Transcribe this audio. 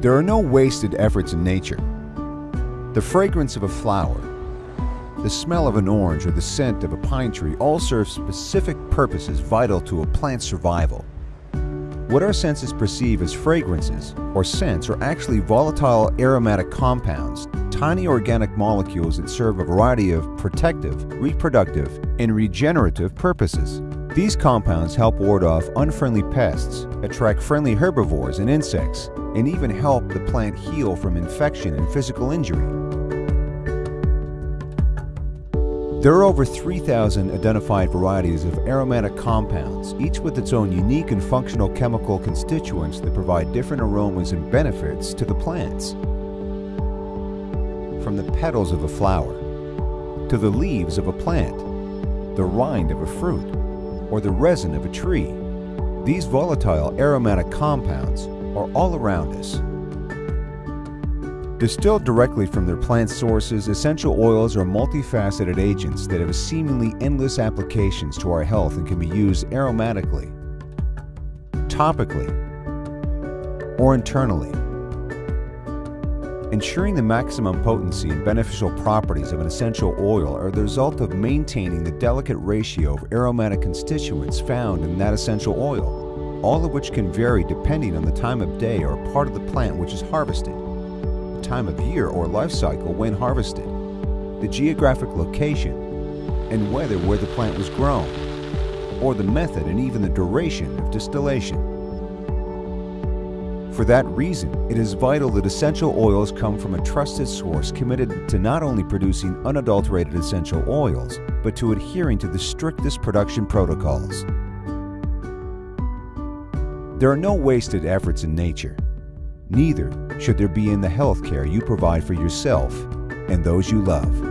There are no wasted efforts in nature. The fragrance of a flower, the smell of an orange, or the scent of a pine tree all serve specific purposes vital to a plant's survival. What our senses perceive as fragrances or scents are actually volatile aromatic compounds, tiny organic molecules that serve a variety of protective, reproductive, and regenerative purposes. These compounds help ward off unfriendly pests, attract friendly herbivores and insects, and even help the plant heal from infection and physical injury. There are over 3,000 identified varieties of aromatic compounds, each with its own unique and functional chemical constituents that provide different aromas and benefits to the plants. From the petals of a flower, to the leaves of a plant, the rind of a fruit, or the resin of a tree. These volatile aromatic compounds are all around us. Distilled directly from their plant sources, essential oils are multifaceted agents that have seemingly endless applications to our health and can be used aromatically, topically, or internally. Ensuring the maximum potency and beneficial properties of an essential oil are the result of maintaining the delicate ratio of aromatic constituents found in that essential oil, all of which can vary depending on the time of day or part of the plant which is harvested, the time of year or life cycle when harvested, the geographic location, and whether where the plant was grown, or the method and even the duration of distillation. For that reason, it is vital that essential oils come from a trusted source committed to not only producing unadulterated essential oils, but to adhering to the strictest production protocols. There are no wasted efforts in nature. Neither should there be in the health care you provide for yourself and those you love.